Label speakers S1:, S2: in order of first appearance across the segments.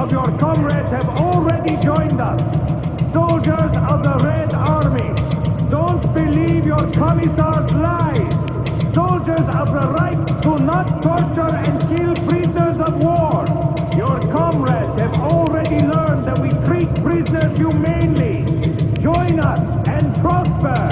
S1: of your comrades have already joined us. Soldiers of the Red Army, don't believe your commissar's lies. Soldiers of the Reich do not torture and kill prisoners of war. Your comrades have already learned that we treat prisoners humanely. Join us and prosper.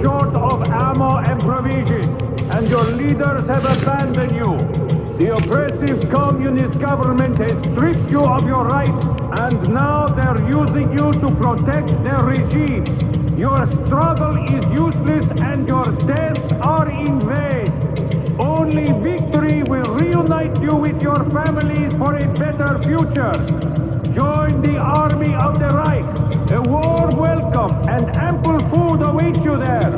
S1: Short of ammo and provisions, and your leaders have abandoned you. The oppressive communist government has stripped you of your rights, and now they're using you to protect their regime. Your struggle is useless and your deaths are in vain. Only victory will reunite you with your families for a better future. Join the army of the Reich. A warm welcome and ample food await you there.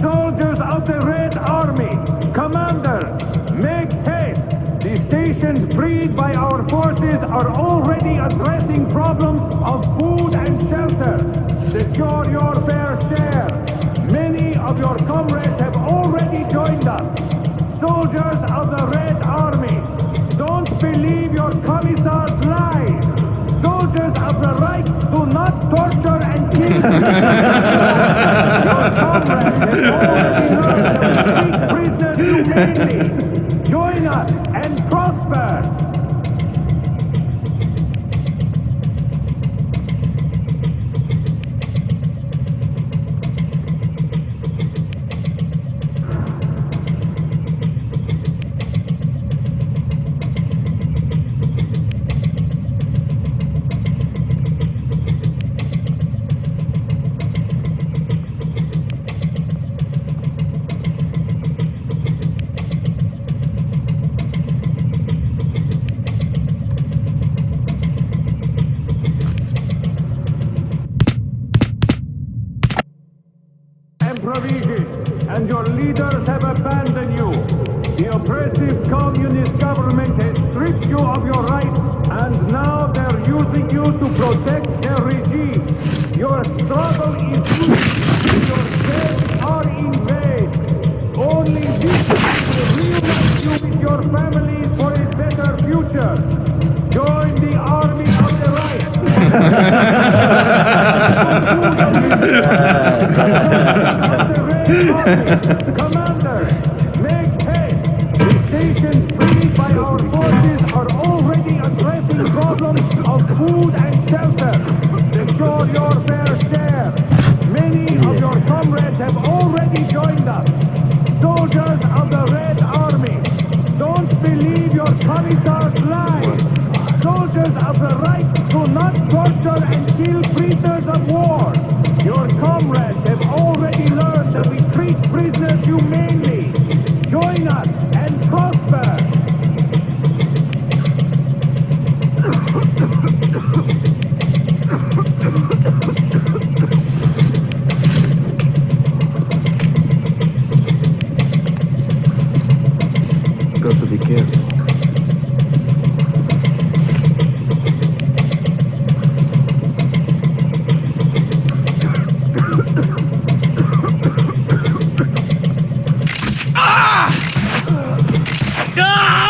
S1: Soldiers of the Red Army, commanders, make haste. The stations freed by our forces are already addressing problems of food and shelter. Secure your fair share. Many of your comrades have already joined us. Soldiers of the Red Army, don't believe your commissar's lies. Soldiers of the Reich do not torture and kill. your comrades have already learned that we treat prisoners humanely. Join us and prosper. Commanders, make haste! The stations freed by our forces are already addressing problems of food and shelter. Secure your fair share. Many of your comrades have already joined us. Soldiers of the Red Army, don't believe your commissar's lies. Soldiers of the Reich do not torture and kill prisoners of war. Comrades God!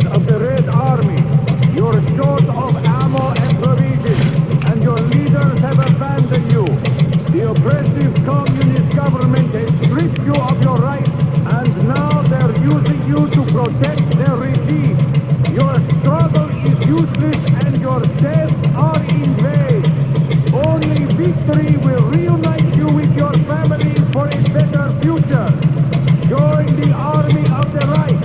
S1: Soldiers of the Red Army. You're short of ammo and provisions, and your leaders have abandoned you. The oppressive communist government has stripped you of your rights, and now they're using you to protect their regime. Your struggle is useless, and your deaths are in vain. Only victory will reunite you with your families for a better future. Join the army of the Reich.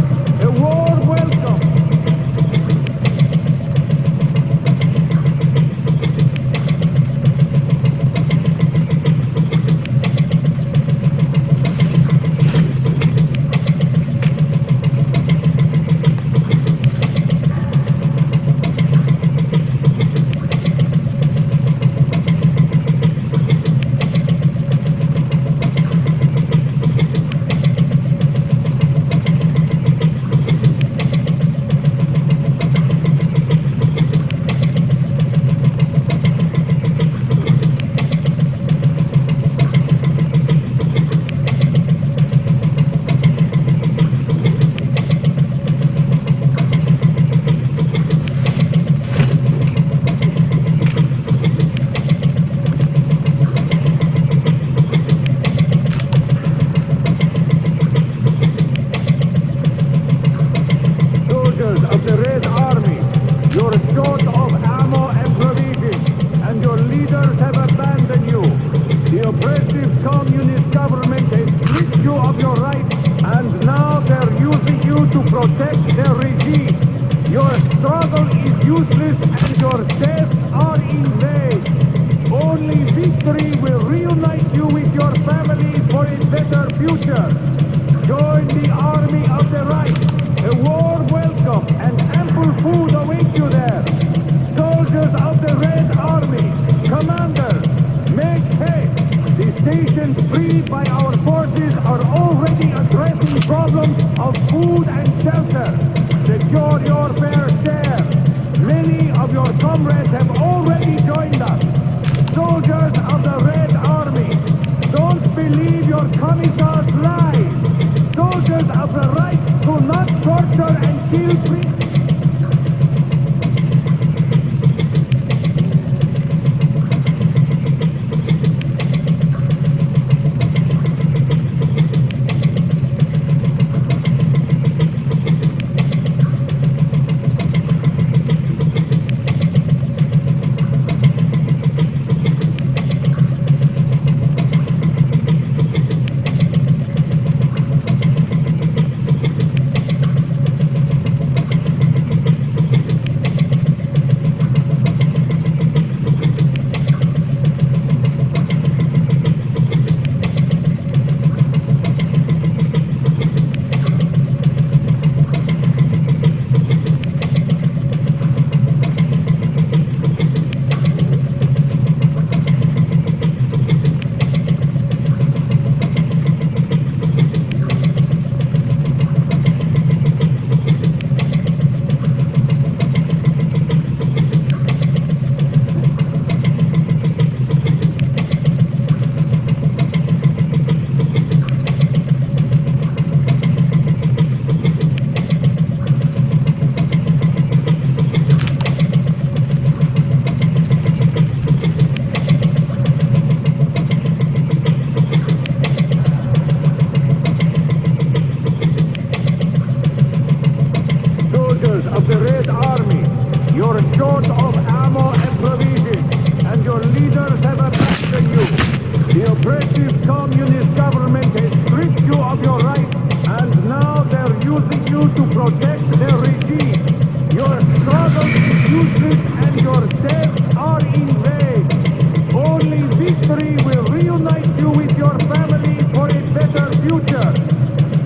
S1: Problems of food and shelter. Secure your fair share. Many of your comrades have already joined us. Soldiers of the Red Army, don't believe your commissar's lies. Soldiers of the Reich do not torture and kill prisoners. Better future.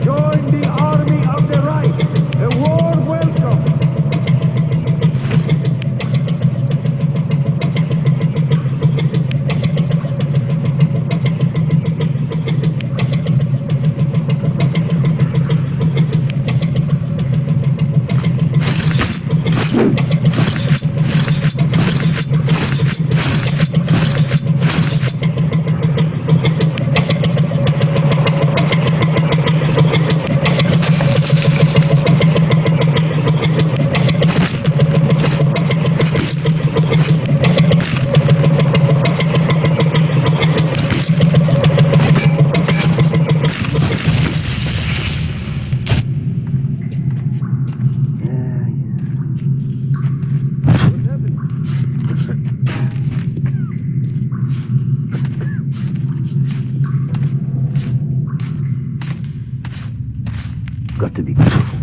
S1: Join the army of the Reich. A warm welcome.
S2: Got to be careful.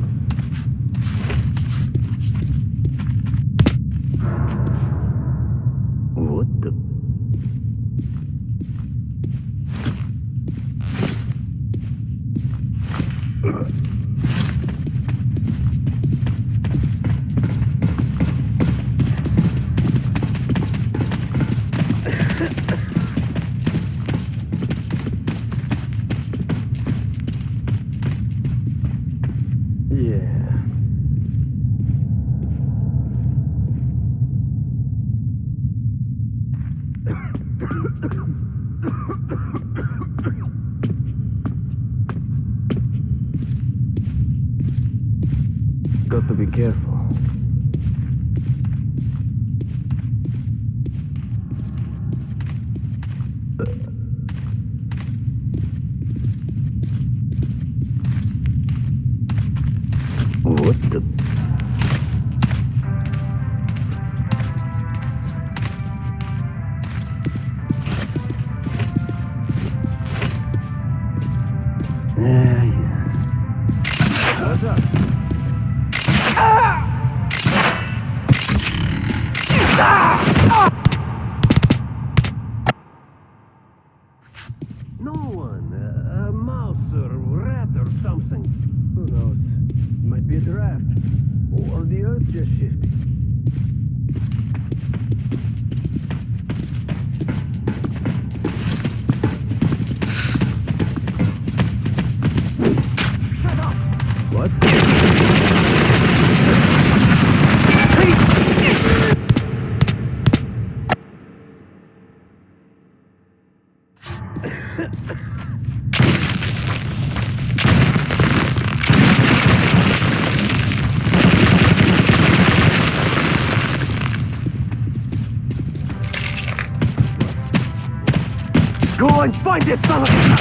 S2: What the? Yeah. Got find this son of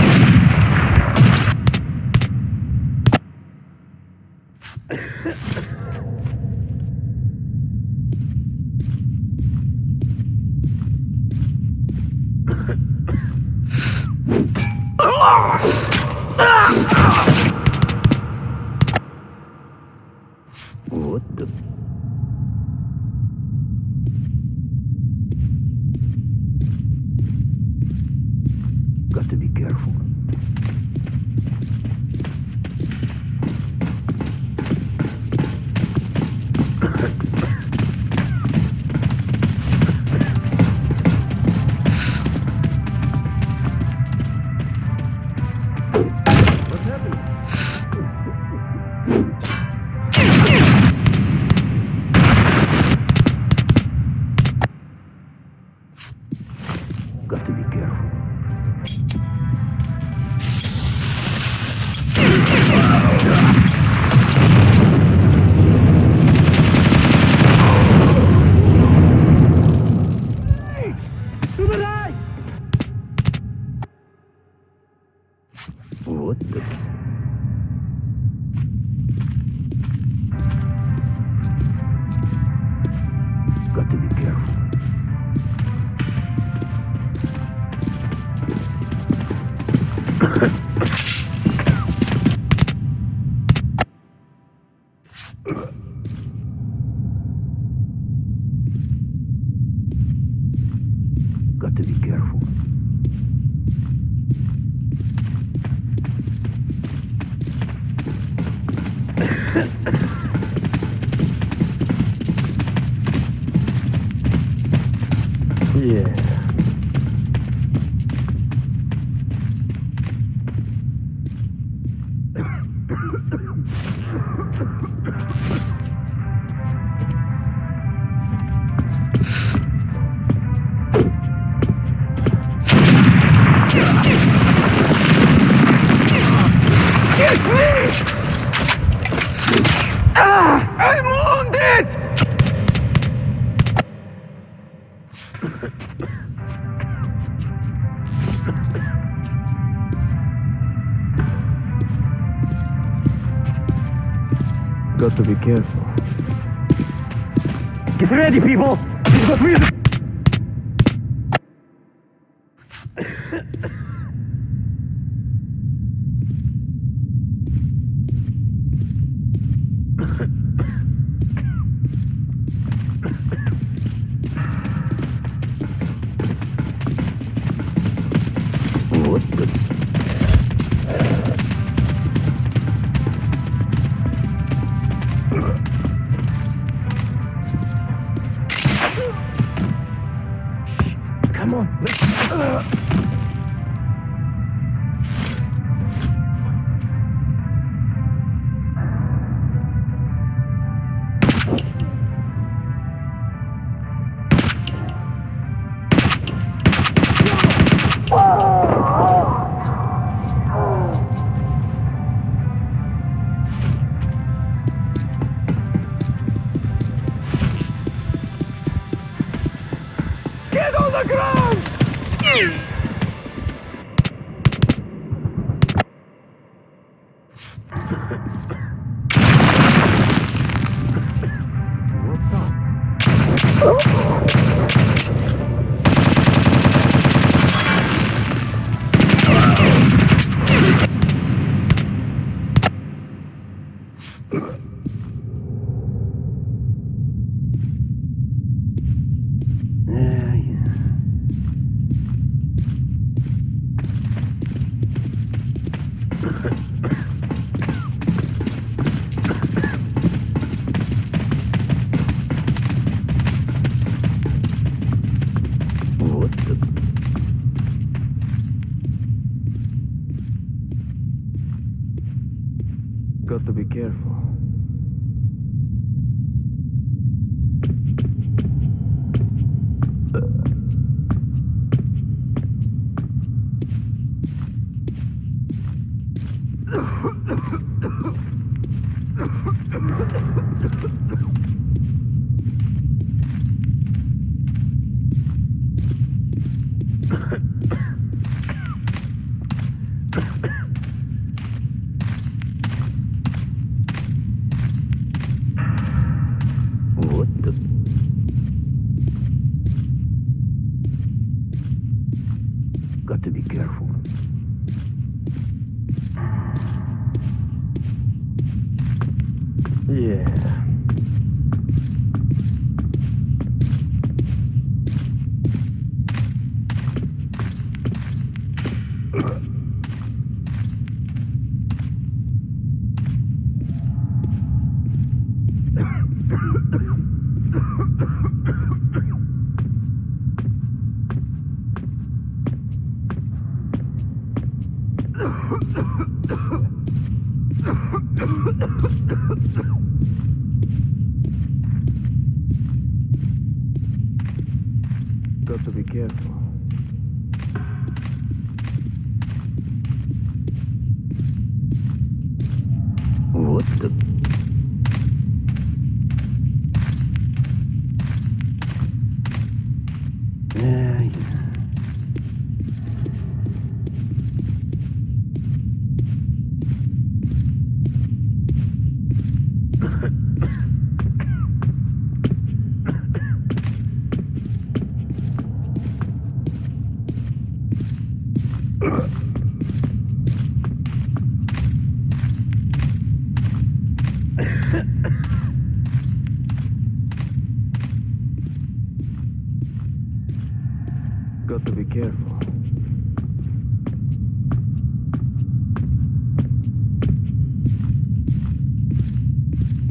S2: be careful. Get ready, people! ¡Wow! Got
S3: to be careful.
S2: Got to be careful.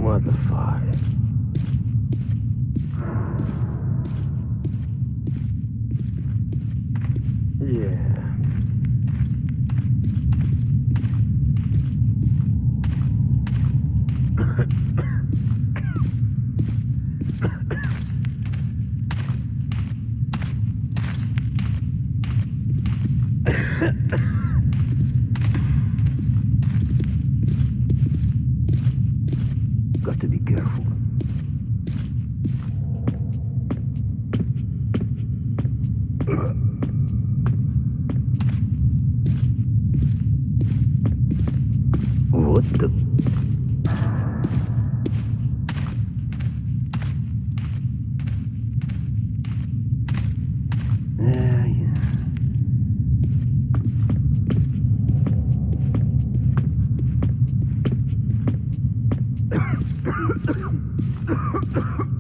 S2: What the
S3: fuck? Yeah. Got to be careful. What the? Yeah, yeah. Got to be careful. What the? Yeah, yeah.